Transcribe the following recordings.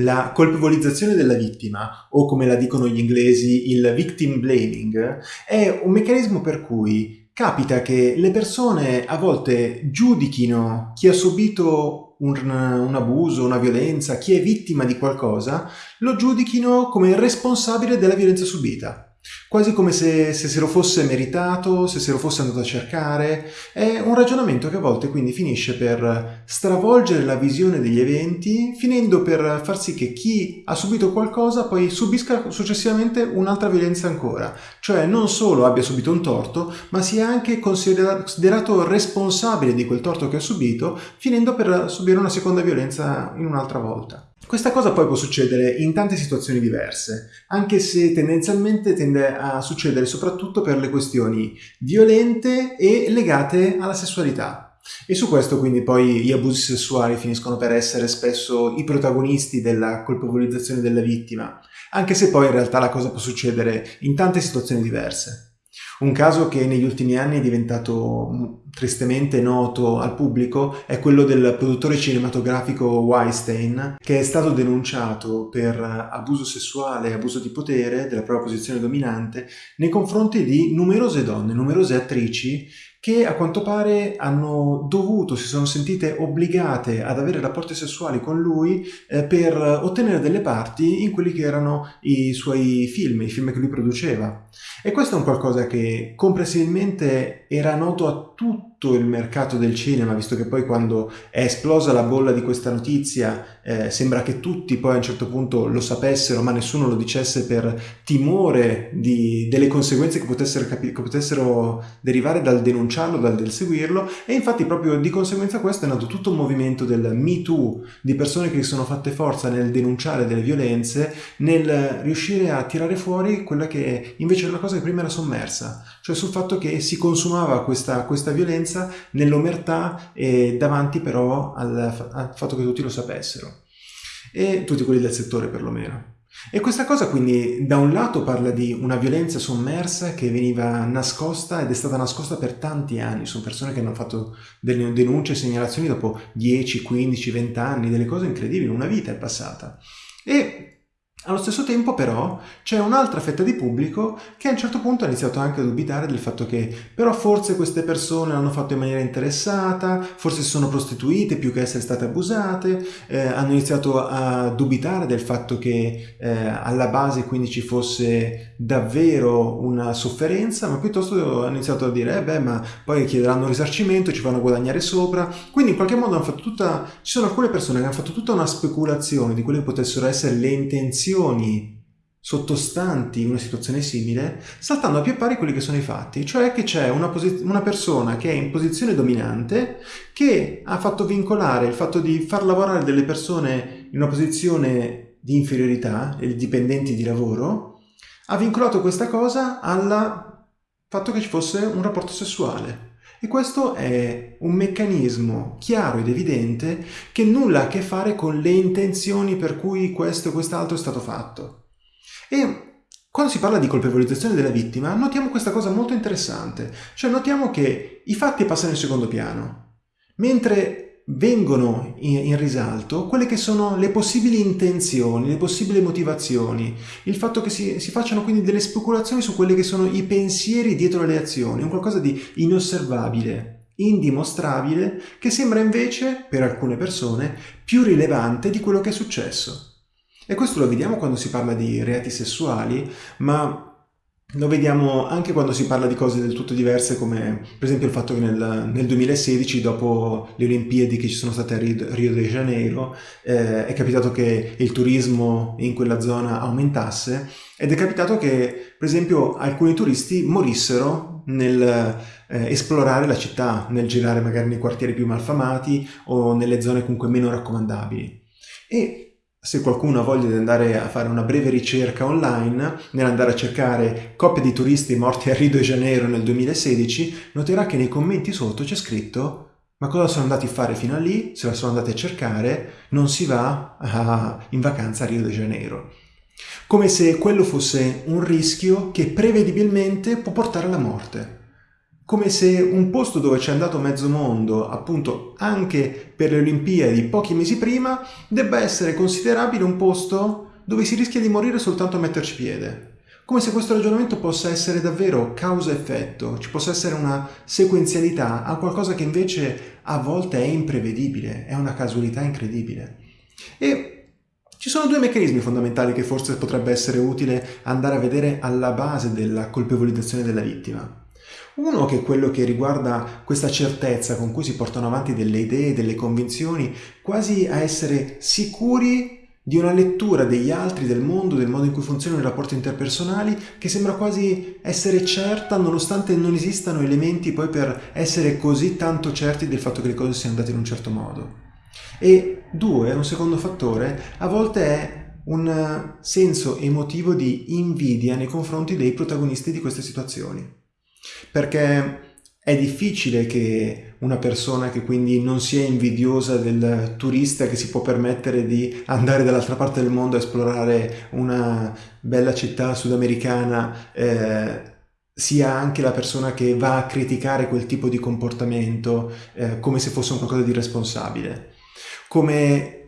La colpevolizzazione della vittima, o come la dicono gli inglesi il victim blaming, è un meccanismo per cui capita che le persone a volte giudichino chi ha subito un, un, abuso, una violenza, chi è vittima di qualcosa, lo giudichino come responsabile della violenza subita quasi come se, se, se lo fosse meritato, se se lo fosse andato a cercare. È un ragionamento che a volte quindi finisce per stravolgere la visione degli eventi, finendo per far sì che chi ha subito qualcosa poi subisca successivamente un'altra violenza ancora. Cioè non solo abbia subito un torto, ma sia anche considerato responsabile di quel torto che ha subito, finendo per subire una seconda violenza in un'altra volta. Questa cosa poi può succedere in tante situazioni diverse, anche se tendenzialmente tende a succedere soprattutto per le questioni violente e legate alla sessualità. E su questo quindi poi gli abusi sessuali finiscono per essere spesso i protagonisti della colpevolizzazione della vittima, anche se poi in realtà la cosa può succedere in tante situazioni diverse. Un caso che negli ultimi anni è diventato tristemente noto al pubblico è quello del produttore cinematografico Weinstein che è stato denunciato per abuso sessuale e abuso di potere della propria posizione dominante nei confronti di numerose donne, numerose attrici che a quanto pare hanno dovuto, si sono sentite obbligate ad avere rapporti sessuali con lui eh, per ottenere delle parti in quelli che erano i suoi film, i film che lui produceva. E questo è un qualcosa che comprensibilmente era noto a tutti tutto il mercato del cinema, visto che poi quando è esplosa la bolla di questa notizia eh, sembra che tutti poi a un certo punto lo sapessero, ma nessuno lo dicesse per timore di, delle conseguenze che potessero, che potessero, derivare dal denunciarlo, dal seguirlo, e infatti proprio di conseguenza questo è nato tutto un movimento del Me Too, di persone che sono fatte forza nel denunciare delle violenze, nel riuscire a tirare fuori quella che invece era una cosa che prima era sommersa, cioè sul fatto che si consumava questa, questa violenza trasparenza, nell'omertà e davanti però al, al fatto che tutti lo sapessero. E tutti quelli del settore perlomeno. E questa cosa quindi da un lato parla di una violenza sommersa che veniva nascosta ed è stata nascosta per tanti anni, sono persone che hanno fatto delle denunce segnalazioni dopo 10, 15, 20 anni, delle cose incredibili, una vita è passata. E allo stesso tempo però c'è un'altra fetta di pubblico che a un certo punto ha iniziato anche a dubitare del fatto che però forse queste persone l'hanno fatto in maniera interessata, forse si sono prostituite più che essere state abusate, eh, hanno iniziato a dubitare del fatto che eh, alla base quindi ci fosse davvero una sofferenza, ma piuttosto hanno iniziato a dire eh beh ma poi chiederanno risarcimento, ci fanno guadagnare sopra, quindi in qualche modo hanno fatto tutta, ci sono alcune persone che hanno fatto tutta una speculazione di quelle che potessero essere le intenzioni situazioni sottostanti una situazione simile, saltando a più pari quelli che sono i fatti, cioè che c'è una, una, persona che è in posizione dominante che ha fatto vincolare il fatto di far lavorare delle persone in una posizione di inferiorità, i dipendenti di lavoro, ha vincolato questa cosa al fatto che ci fosse un rapporto sessuale. E questo è un meccanismo chiaro ed evidente che nulla ha a che fare con le intenzioni per cui questo o quest'altro è stato fatto. E quando si parla di colpevolizzazione della vittima, notiamo questa cosa molto interessante, cioè notiamo che i fatti passano in secondo piano, mentre vengono in, in, risalto quelle che sono le possibili intenzioni, le possibili motivazioni, il fatto che si, si, facciano quindi delle speculazioni su quelli che sono i pensieri dietro le azioni, un qualcosa di inosservabile, indimostrabile, che sembra invece, per alcune persone, più rilevante di quello che è successo. E questo lo vediamo quando si parla di reati sessuali, ma lo vediamo anche quando si parla di cose del tutto diverse come per esempio il fatto che nel, nel 2016 dopo le Olimpiadi che ci sono state a Rio de Janeiro eh, è capitato che il turismo in quella zona aumentasse ed è capitato che per esempio alcuni turisti morissero nel eh, esplorare la città, nel girare magari nei quartieri più malfamati o nelle zone comunque meno raccomandabili. E se qualcuno ha voglia di andare a fare una breve ricerca online, nell'andare a cercare coppie di turisti morti a Rio de Janeiro nel 2016, noterà che nei commenti sotto c'è scritto ma cosa sono andati a fare fino a lì? Se la sono andati a cercare, non si va a, in vacanza a Rio de Janeiro. Come se quello fosse un rischio che prevedibilmente può portare alla morte come se un posto dove c'è andato mezzo mondo, appunto anche per le Olimpiadi pochi mesi prima, debba essere considerabile un posto dove si rischia di morire soltanto a metterci piede. Come se questo ragionamento possa essere davvero causa-effetto, ci possa essere una sequenzialità a qualcosa che invece a volte è imprevedibile, è una casualità incredibile. E ci sono due meccanismi fondamentali che forse potrebbe essere utile andare a vedere alla base della colpevolizzazione della vittima. Uno che è quello che riguarda questa certezza con cui si portano avanti delle idee, delle convinzioni, quasi a essere sicuri di una lettura degli altri, del mondo, del modo in cui funzionano i rapporti interpersonali, che sembra quasi essere certa nonostante non esistano elementi poi per essere così tanto certi del fatto che le cose siano andate in un certo modo. E due, un secondo fattore, a volte è un senso emotivo di invidia nei confronti dei protagonisti di queste situazioni. Perché è difficile che una persona che quindi non sia invidiosa del turista che si può permettere di andare dall'altra parte del mondo a esplorare una bella città sudamericana eh, sia anche la persona che va a criticare quel tipo di comportamento eh, come se fosse un qualcosa di responsabile. Come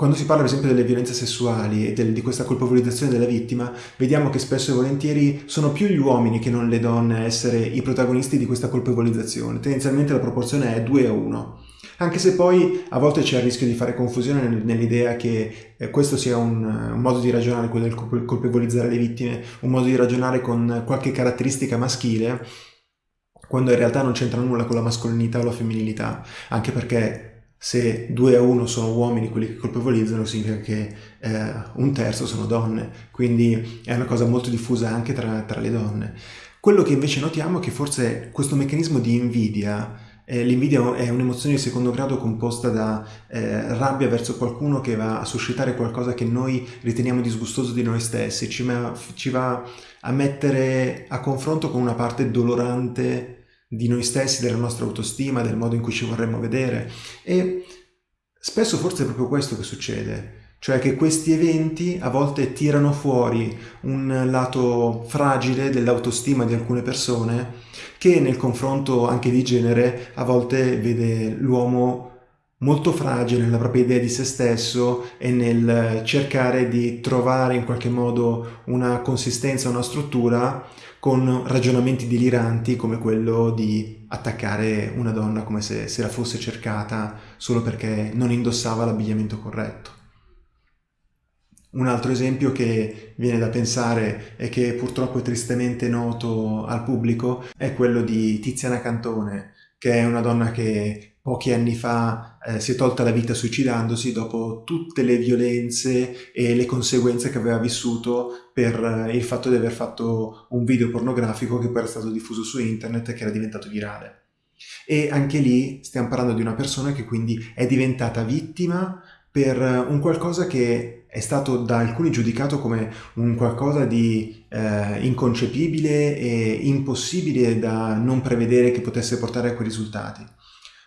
quando si parla per esempio delle violenze sessuali e del, di questa colpevolizzazione della vittima, vediamo che spesso e volentieri sono più gli uomini che non le donne a essere i protagonisti di questa colpevolizzazione. Tendenzialmente la proporzione è 2 a 1. Anche se poi a volte c'è il rischio di fare confusione nell'idea che eh, questo sia un, un, modo di ragionare, quello del colpevolizzare le vittime, un modo di ragionare con qualche caratteristica maschile, quando in realtà non c'entra nulla con la mascolinità o la femminilità, anche perché se 2 a 1 sono uomini quelli che colpevolizzano, significa che eh, un terzo sono donne, quindi è una cosa molto diffusa anche tra, tra le donne. Quello che invece notiamo è che forse questo meccanismo di invidia, eh, l'invidia è un'emozione di secondo grado composta da eh, rabbia verso qualcuno che va a suscitare qualcosa che noi riteniamo disgustoso di noi stessi, ci, ci va a mettere a confronto con una parte dolorante di noi stessi, della nostra autostima, del modo in cui ci vorremmo vedere. E spesso forse è proprio questo che succede, cioè che questi eventi a volte tirano fuori un lato fragile dell'autostima di alcune persone che nel confronto anche di genere a volte vede l'uomo molto fragile nella propria idea di se stesso e nel cercare di trovare in qualche modo una consistenza, una struttura con ragionamenti deliranti come quello di attaccare una donna come se, se la fosse cercata solo perché non indossava l'abbigliamento corretto. Un altro esempio che viene da pensare e che purtroppo è tristemente noto al pubblico è quello di Tiziana Cantone, che è una donna che pochi anni fa eh, si è tolta la vita suicidandosi dopo tutte le violenze e le conseguenze che aveva vissuto per eh, il fatto di aver fatto un video pornografico che poi era stato diffuso su internet e che era diventato virale. E anche lì stiamo parlando di una persona che quindi è diventata vittima per un qualcosa che è stato da alcuni giudicato come un qualcosa di eh, inconcepibile e impossibile da non prevedere che potesse portare a quei risultati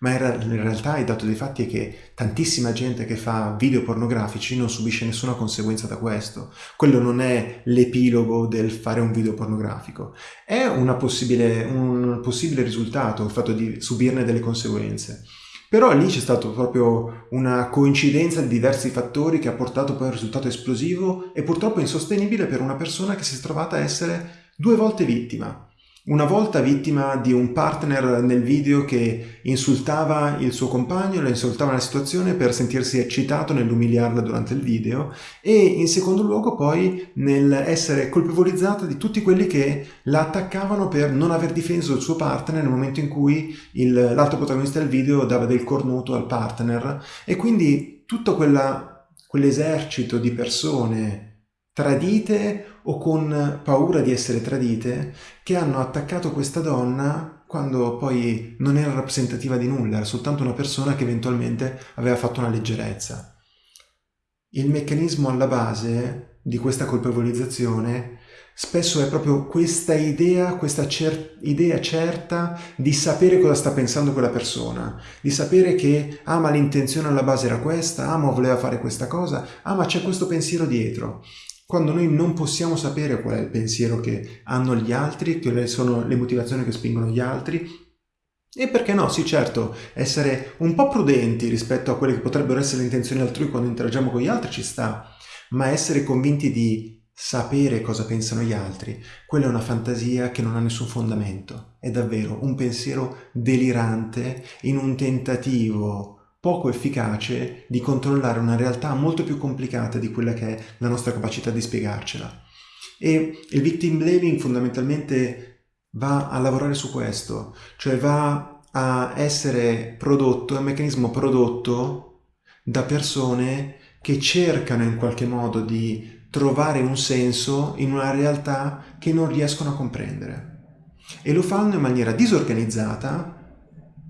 ma in realtà il dato dei fatti è che tantissima gente che fa video pornografici non subisce nessuna conseguenza da questo. Quello non è l'epilogo del fare un video pornografico, è possibile, un possibile risultato il fatto di subirne delle conseguenze. Però lì c'è stata proprio una coincidenza di diversi fattori che ha portato poi a un risultato esplosivo e purtroppo insostenibile per una persona che si è trovata a essere due volte vittima una volta vittima di un partner nel video che insultava il suo compagno, le insultava la situazione per sentirsi eccitato nell'umiliarla durante il video e in secondo luogo poi nell'essere colpevolizzata di tutti quelli che la attaccavano per non aver difeso il suo partner nel momento in cui l'altro protagonista del video dava del cornuto al partner. E quindi tutto quell'esercito di persone tradite o con paura di essere tradite, che hanno attaccato questa donna quando poi non era rappresentativa di nulla, era soltanto una persona che eventualmente aveva fatto una leggerezza. Il meccanismo alla base di questa colpevolizzazione spesso è proprio questa idea, questa cer idea certa di sapere cosa sta pensando quella persona, di sapere che ah l'intenzione alla base era questa, ah voleva fare questa cosa, ah c'è questo pensiero dietro quando noi non possiamo sapere qual è il pensiero che hanno gli altri, quali sono le motivazioni che spingono gli altri, e perché no, sì certo, essere un po' prudenti rispetto a quelle che potrebbero essere le intenzioni altrui quando interagiamo con gli altri ci sta, ma essere convinti di sapere cosa pensano gli altri, quella è una fantasia che non ha nessun fondamento, è davvero un pensiero delirante in un tentativo poco efficace di controllare una realtà molto più complicata di quella che è la nostra capacità di spiegarcela. E il victim blaming fondamentalmente va a lavorare su questo, cioè va a essere prodotto, è un meccanismo prodotto da persone che cercano in qualche modo di trovare un senso in una realtà che non riescono a comprendere. E lo fanno in maniera disorganizzata,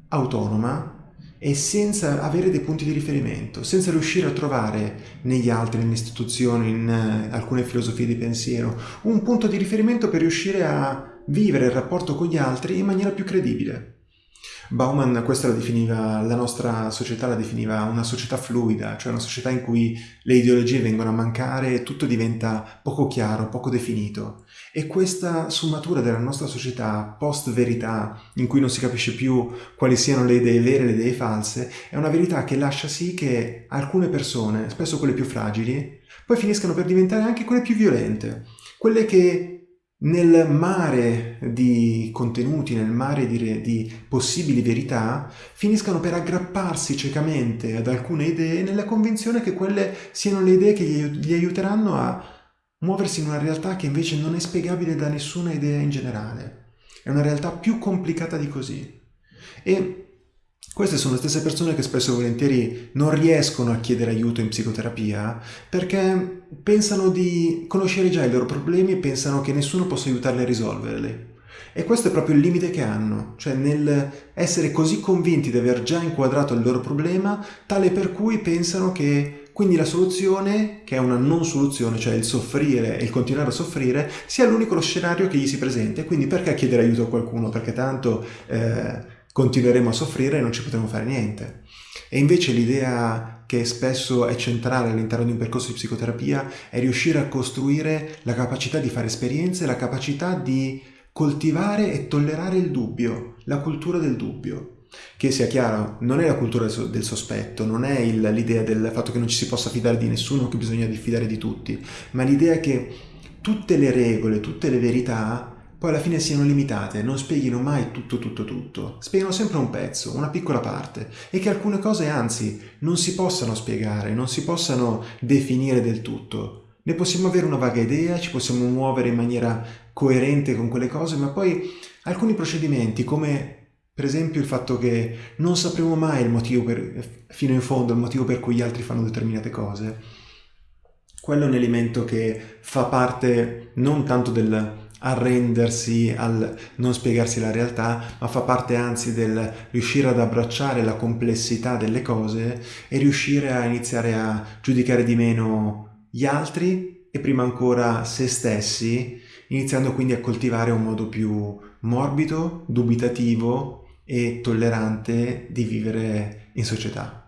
autonoma, e senza avere dei punti di riferimento, senza riuscire a trovare negli altri, nelle istituzioni, in uh, alcune filosofie di pensiero, un punto di riferimento per riuscire a vivere il rapporto con gli altri in maniera più credibile. Bauman questa la definiva, la nostra società la definiva una società fluida, cioè una società in cui le ideologie vengono a mancare e tutto diventa poco chiaro, poco definito. E questa sfumatura della nostra società post-verità, in cui non si capisce più quali siano le idee vere e le idee false, è una verità che lascia sì che alcune persone, spesso quelle più fragili, poi finiscano per diventare anche quelle più violente, quelle che nel mare di contenuti, nel mare di, di, possibili verità, finiscano per aggrapparsi ciecamente ad alcune idee nella convinzione che quelle siano le idee che gli, aiuteranno a muoversi in una realtà che invece non è spiegabile da nessuna idea in generale. È una realtà più complicata di così. E queste sono le stesse persone che spesso e volentieri non riescono a chiedere aiuto in psicoterapia perché pensano di conoscere già i loro problemi e pensano che nessuno possa aiutarli a risolverli. E questo è proprio il limite che hanno, cioè nel essere così convinti di aver già inquadrato il loro problema, tale per cui pensano che quindi la soluzione, che è una non soluzione, cioè il soffrire e il continuare a soffrire, sia l'unico scenario che gli si presenta. Quindi perché chiedere aiuto a qualcuno? Perché tanto eh, continueremo a soffrire e non ci potremo fare niente. E invece l'idea che spesso è centrale all'interno di un percorso di psicoterapia è riuscire a costruire la capacità di fare esperienze, la capacità di coltivare e tollerare il dubbio, la cultura del dubbio. Che sia chiaro, non è la cultura del sospetto, non è l'idea del fatto che non ci si possa fidare di nessuno, che bisogna diffidare di tutti, ma l'idea che tutte le regole, tutte le verità poi alla fine siano limitate, non spieghino mai tutto tutto tutto, spiegano sempre un pezzo, una piccola parte. E che alcune cose anzi non si possano spiegare, non si possano definire del tutto. Ne possiamo avere una vaga idea, ci possiamo muovere in maniera coerente con quelle cose, ma poi alcuni procedimenti come per esempio il fatto che non sapremo mai il motivo per, fino in fondo il motivo per cui gli altri fanno determinate cose, quello è un elemento che fa parte non tanto del arrendersi al non spiegarsi la realtà, ma fa parte anzi del riuscire ad abbracciare la complessità delle cose e riuscire a iniziare a giudicare di meno gli altri e prima ancora se stessi, iniziando quindi a coltivare un modo più morbido, dubitativo e tollerante di vivere in società.